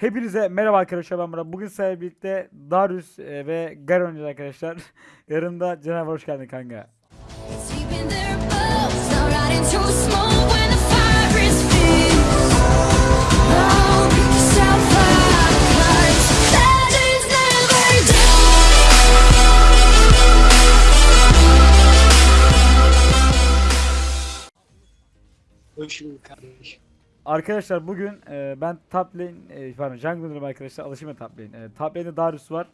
Hepinize merhaba arkadaşlar ben Murat. Bugün sizlerle birlikte Darius e, ve Garen oynayacağız arkadaşlar. Yanımda Caner var, hoş geldin kanka. Hoş bulduk kardeşim. Arkadaşlar bugün e, ben top lane, e, pardon jungler'ım arkadaşlar alışayım top lane. E, top lane'de Darius var.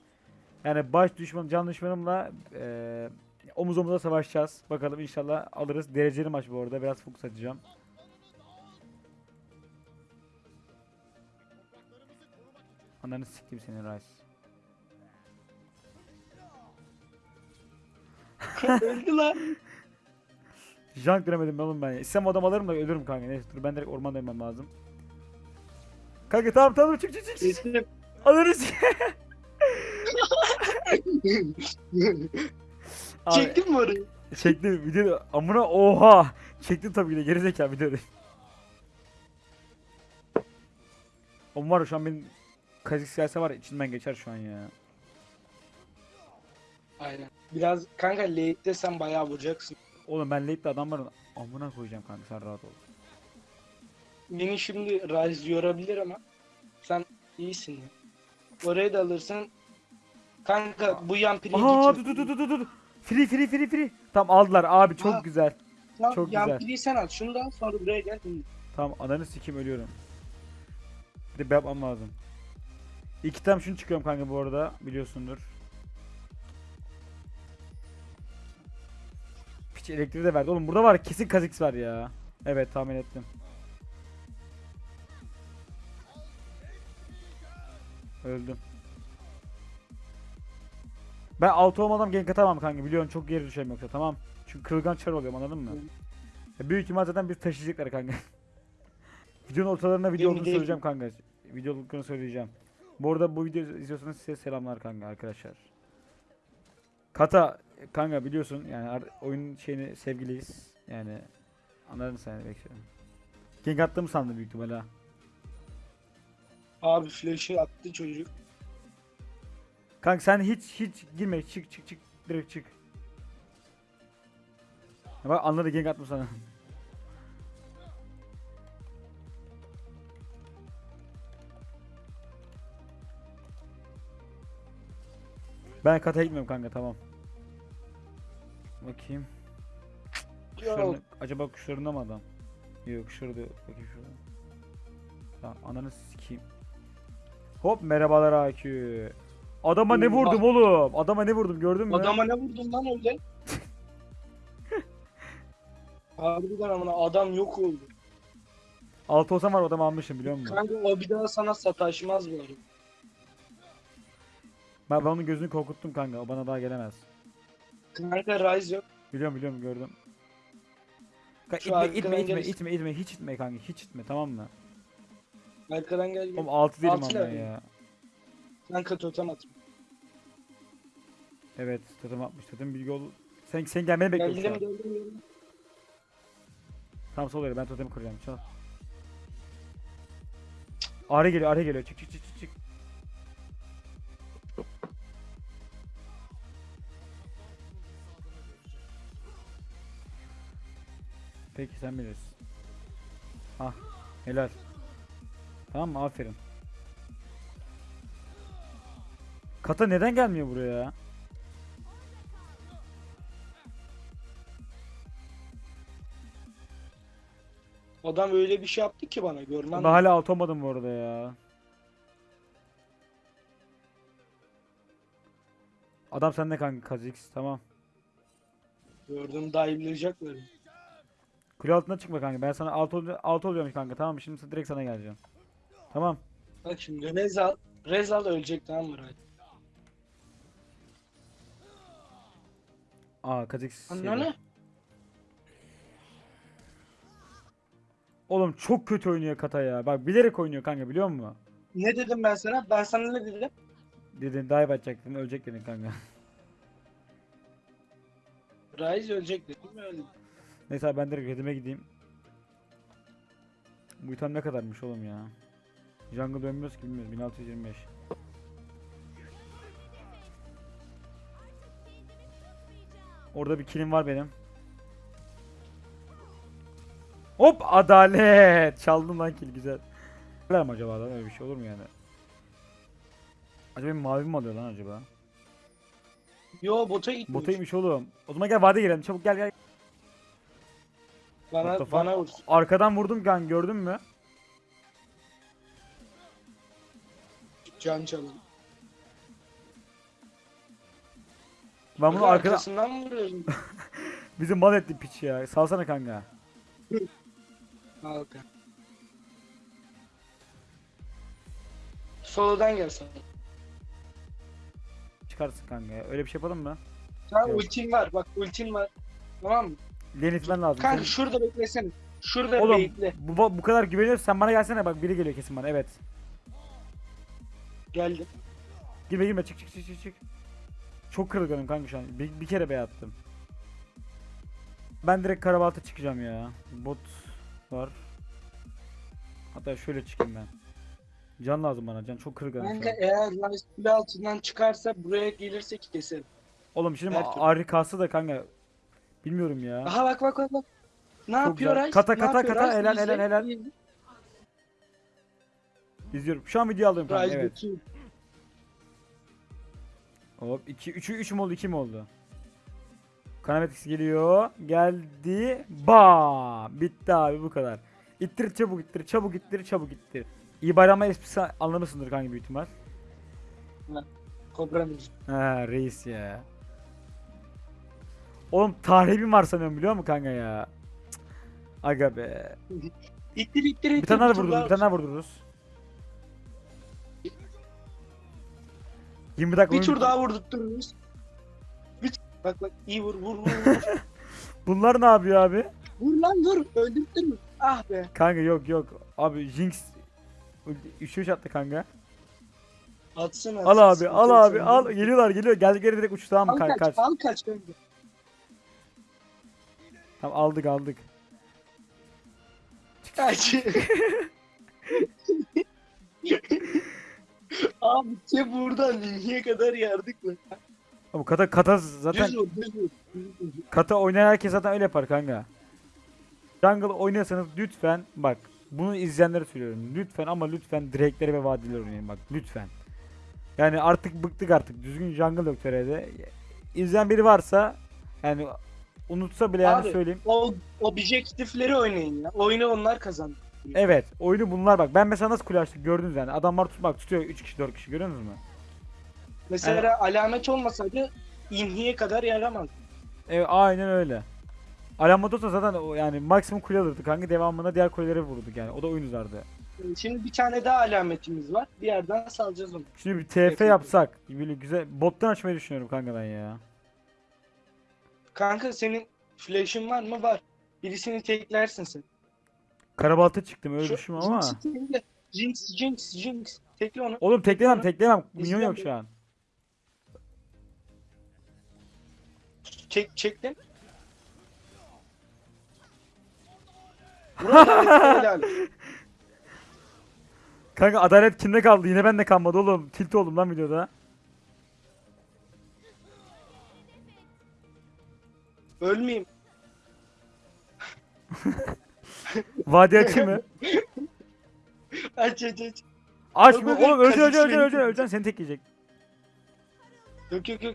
Yani baş düşmanım, can düşmanımla e, omuz omuza savaşacağız. Bakalım inşallah alırız. Dereceli maç bu arada. Biraz fokus atacağım. Ananı sikeyim seni Rice. Öldü lan. Junk denemedim ben oğlum ben. ya. İstem adam alırım da ölürüm kanka. Neyse dur ben direkt ormanda inmem lazım. Kanka tamam tamam çık çık çık. çık. Kesin. Alırız. Çektin mi orayı? Çektim video amına oha. Çektim tabii ki de gerizekalı videoda. Oğlum var şu an benim Kazix gelse var içinden geçer şu an ya. Aynen. Biraz kanka late'de sen bayağı vuracaksın. Oğlum ben late'de adam var amına koyacağım kanka sen rahat ol. Beni şimdi Rise yorabilir ama sen iyisin ya. Orayı da alırsan kanka bu yan pili Aa dur dur dur dur dur. Free free free free. Tamam aldılar abi çok Aa. güzel. Tamam, çok yan güzel. piliyi sen al. Şunu da al sonra buraya gel. Tamam ananı sikim ölüyorum. Bir de yapmam lazım. İki tam şunu çıkıyorum kanka bu arada biliyorsundur. Piç elektriği de verdi. Oğlum burada var kesin Kha'Zix var ya. Evet tahmin ettim. Öldüm. Ben altı olmadan gank atamam kanka biliyorsun çok geri düşerim yoksa tamam. Çünkü kırılgan çar oluyorum anladın mı? Ya büyük ihtimal zaten bir taşıyacaklar kanka. Videonun ortalarına video olduğunu söyleyeceğim kanka. Video olduğunu söyleyeceğim. Bu arada bu videoyu izliyorsanız size selamlar kanka arkadaşlar. Kata kanka biliyorsun yani oyun şeyini sevgiliyiz. Yani anladın sen bekliyorum. Gank attığımı sandım büyük ihtimalle. Abi flash'ı attı çocuk. Kanka sen hiç hiç girme çık çık çık direkt çık. Ya bak anladı gank attım sana. Ben kata gitmiyorum kanka tamam. Bakayım. Kuşlarını, acaba kuşlarında mı adam? Yok kuşları da yok. Bakayım şurada. Tamam ananı sikeyim. Hop merhabalar AQ. Adama ne vurdum oğlum? Adama ne vurdum gördün mü? Adama ne vurdun lan öyle? Harbiden amına adam yok oldu. Altı olsam var adamı almışım biliyor musun? Kanka o bir daha sana sataşmaz bu arada. Ben, ben onun gözünü korkuttum kanka. O bana daha gelemez. Kanka Rise yok. Biliyorum biliyorum gördüm. Kanka Şu itme, itme, itme, gelirsin. itme, itme, hiç itme kanka, hiç itme tamam mı? Arkadan gel. gel. Oğlum altı değilim Altı ama level. ya. Kanka totem atma. Evet, totem atmış. Totem bilgi ol. Sen sen gelmeni bekliyorum Geldim geldim geldim. Tamam sol ben totemi kuracağım. Çal. Arı geliyor, arı geliyor. Çık çık çık Peki sen bilirsin. Ah, helal. Tamam mı? Aferin. Kata neden gelmiyor buraya ya? Adam öyle bir şey yaptı ki bana görmem. Ben hala alt olmadım bu arada ya. Adam sende kanka Kha'Zix tamam. Gördüm dive'layacak böyle. Kule altına çıkma kanka. Ben sana alt, ol alt oluyorum kanka tamam mı? Şimdi direkt sana geleceğim. Tamam. Bak şimdi Rezal, Rezal ölecek tamam mı? Aa Kha'Zix. Anne Oğlum çok kötü oynuyor Kata ya. Bak bilerek oynuyor kanka biliyor musun? Ne dedim ben sana? Ben sana ne dedim? Dedin dive atacaktın ölecek dedin kanka. Rise ölecek dedim öldü. Neyse abi ben direkt redime gideyim. Bu item ne kadarmış oğlum ya? Jungle dönmüyoruz ki bilmiyoruz. 1625. Orada bir killim var benim. Hop adalet. Çaldım lan kill güzel. Ver mi acaba lan öyle bir şey olur mu yani? Acaba mavi mi alıyor lan acaba? Yo bota gitmiş. Botaymış oğlum. O zaman gel vade girelim. Çabuk gel gel. Bana, bana vur. Arkadan vurdum kan gördün mü? Can çalın. Ben bunu arkada arkasından mı vuruyorum? bizi mal etti piç ya. Salsana kanka. Halka. Solodan gel sana. Çıkarsın kanka ya. Öyle bir şey yapalım mı? Sen Yok. ultin var bak ultin var. Tamam mı? Lane itmen lazım. Kanka Senin- şurada beklesene. Şurada Oğlum bekle. bu, bu kadar güveniyorsun sen bana gelsene bak biri geliyor kesin bana evet. Geldim. Girme girme çık çık çık çık çık. Çok kırılganım kanka şu an. Bir, bir kere bey attım. Ben direkt karabalta çıkacağım ya. Bot var. Hatta şöyle çıkayım ben. Can lazım bana. Can çok kırılganım Kanka an. eğer kule altından çıkarsa buraya gelirse keserim. Oğlum şimdi her harikası da kanka. Bilmiyorum ya. Aha bak bak bak bak. Ne Çok yapıyor güzel. Rice? Kata, Ne kata, yapıyor kata, Rice? helal, helal, helal. İzliyorum. Şu an video alıyorum kanka evet. götürüyor. Hop 2 3 3 mü oldu 2 mi oldu? Kanametrix geliyor. Geldi. Ba! Bitti abi bu kadar. İttir çabuk ittir çabuk ittir çabuk ittir. İyi bayramlar esprisi anlamışsındır kanka büyük ihtimal. Kobra müziği. Ha reis ya. Oğlum tarihim var sanıyorum biliyor musun kanka ya? Cık. Aga be. İttir ittir ittir. Bir tane daha tur vurdururuz, bir tane daha vurdururuz. 20 dakika Bir tur daha vurdurtururuz. Bir... Bak bak iyi vur vur vur vur. Bunlar ne yapıyor abi? vur lan vur. Öldürttün mü? Ah be. Kanka yok yok. Abi Jinx 3 3 attı kanka. Atsın Al abi, al abi, al. Geliyorlar, geliyor. Gel geri direkt uç tamam mı? Kaç, kaç, kaç. al kaç kanka. Tamam aldık, aldık. Kaç. abi şey buradan niye kadar yardık mı? Ama kata kata zaten düz vur. düz vur. kata oynayan herkes zaten öyle yapar kanka. Jungle oynuyorsanız lütfen bak bunu izleyenlere söylüyorum. Lütfen ama lütfen direkleri ve vadileri oynayın bak lütfen. Yani artık bıktık artık. Düzgün jungle yok TR'de. İzleyen biri varsa yani unutsa bile yani Abi, söyleyeyim. O objektifleri oynayın ya. Oyunu onlar kazandı. Evet, oyunu bunlar bak. Ben mesela nasıl kule açtık gördünüz yani. Adamlar tutmak tutuyor 3 kişi 4 kişi görüyorsunuz mu? Mesela alamet olmasaydı inhiye kadar yaramaz. Evet aynen öyle. Alamet olsa zaten o yani maksimum kule alırdı kanka devamında diğer kuleleri vurduk yani. O da oyun uzardı. Şimdi bir tane daha alametimiz var. Bir yerden salacağız onu. Şimdi bir TF Peki. yapsak böyle güzel bottan açmayı düşünüyorum kanka ben ya. Kanka senin flash'ın var mı? Var. Birisini teklersin sen. Karabalta çıktım öyle Şu- ama. Jinx, Jinx, Jinx. Tekle onu. Oğlum teklemem teklemem. Minyon yok şu an. Çek, çektin. Kanka adalet kimde kaldı? Yine bende kalmadı oğlum. Tilt oldum lan videoda. Ölmeyeyim. Vadi açayım mı? Aç aç aç. Yok, yok, Oğlum öleceksin öleceksin öleceksin öleceksin seni tekleyecek. Yok yok yok.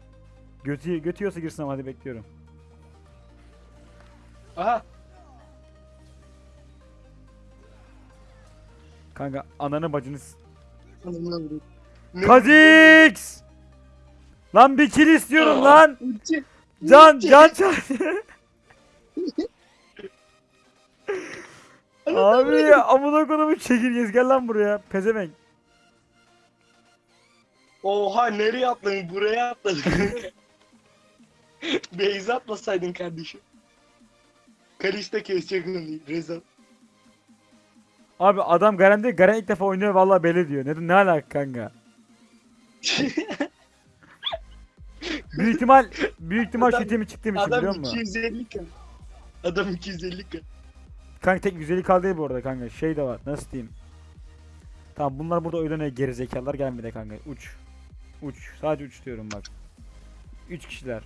Götü, götüyorsa girsin ama hadi bekliyorum. Aha. Kanka ananı bacını s- Anamına vurayım. Ne- Kazix! Lan bir kill istiyorum lan! Ulti. Can can can. Abi ya amına kodumu çekirgez gel lan buraya. Pezevenk. Oha nereye atladın? Buraya atladın. Beyza atmasaydın kardeşim. Kalista kesecek onu. Reza. Abi adam Garen değil Garen ilk defa oynuyor vallahi belli diyor. Ne, ne alaka kanka? Büyük ihtimal büyük ihtimal Adam- şu itemi çıktığım için biliyor Adam musun? 250 kan. Adam 250 kan. Kanka tek güzeli kaldı değil bu arada kanka. Şey de var. Nasıl diyeyim? Tamam bunlar burada oynanıyor gerizekalılar gelmedi kanka. Uç. Uç. Sadece uç diyorum bak. 3 kişiler.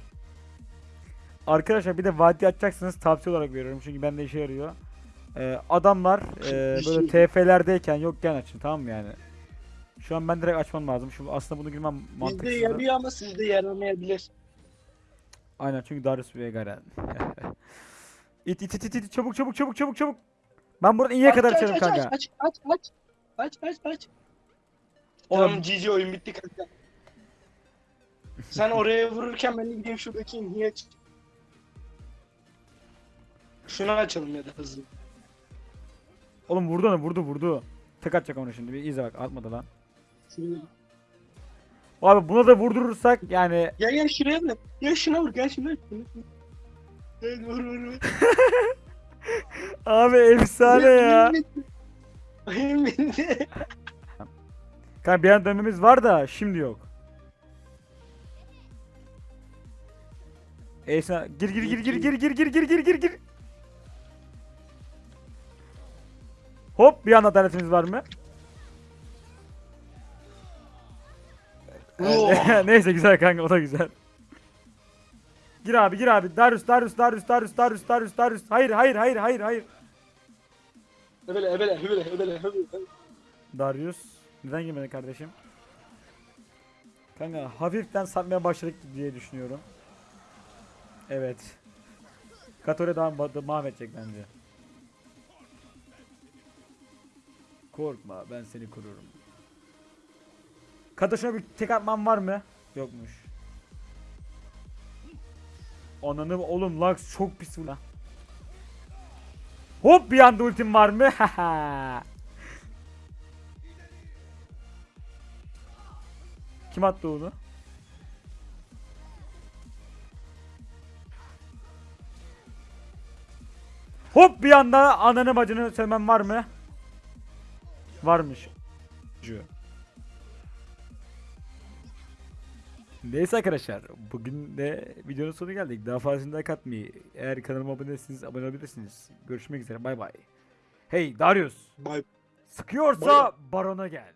Arkadaşlar bir de vadi açacaksınız tavsiye olarak veriyorum çünkü bende işe yarıyor. Ee, adamlar e, böyle TF'lerdeyken yokken açın tamam mı yani? Şu an ben direkt açmam lazım. Şu aslında bunu girmem Bizde mantıksız. yarıyor ama sizde yaramayabilir. Aynen çünkü Darius ve Garen. it, it it it it çabuk çabuk çabuk çabuk çabuk. Ben buradan iyiye kadar Aç, aç, açarım aç, kanka. Aç aç aç aç aç aç. Oğlum- Tamam GG oyun bitti kanka. Sen oraya vururken ben de gideyim şuradaki niye aç? Şunu açalım ya da hızlı. Oğlum vurdu onu vurdu vurdu. Tek atacak onu şimdi bir izle bak atmadı lan. Şunu- Abi buna da vurdurursak yani Gel gel şuraya vur. Gel şuna vur gel şuna. Gel vur vur vur. abi efsane ya. Oyun bitti. Kanka bir an dönmemiz var da şimdi yok. Eysa gir gir gir gir gir gir gir gir gir gir gir. Hop bir an adaletimiz var mı? Neyse güzel kanka o da güzel. Gir abi gir abi. Darius Darius Darius Darius Darius Darius Darius. Hayır hayır hayır hayır hayır. Hebele hebele hebele hebele hebele. Darius neden girmedin kardeşim? Kanka hafiften satmaya başladık diye düşünüyorum. Evet. Katore daha ma- mahvedecek bence. Korkma ben seni korurum. Katoşuna bir tek atmam var mı? Yokmuş. Ananı oğlum Lux çok pis vurdu. Hop bir anda ultim var mı? Kim attı onu? Hop bir anda ananı bacını sevmem var mı? Varmış. Neyse arkadaşlar bugün de videonun sonuna geldik. Daha fazlasını like atmayı, eğer kanalıma abone değilseniz abone olabilirsiniz. Görüşmek üzere bay bay. Hey Darius Bye. sıkıyorsa Buyurun. barona gel.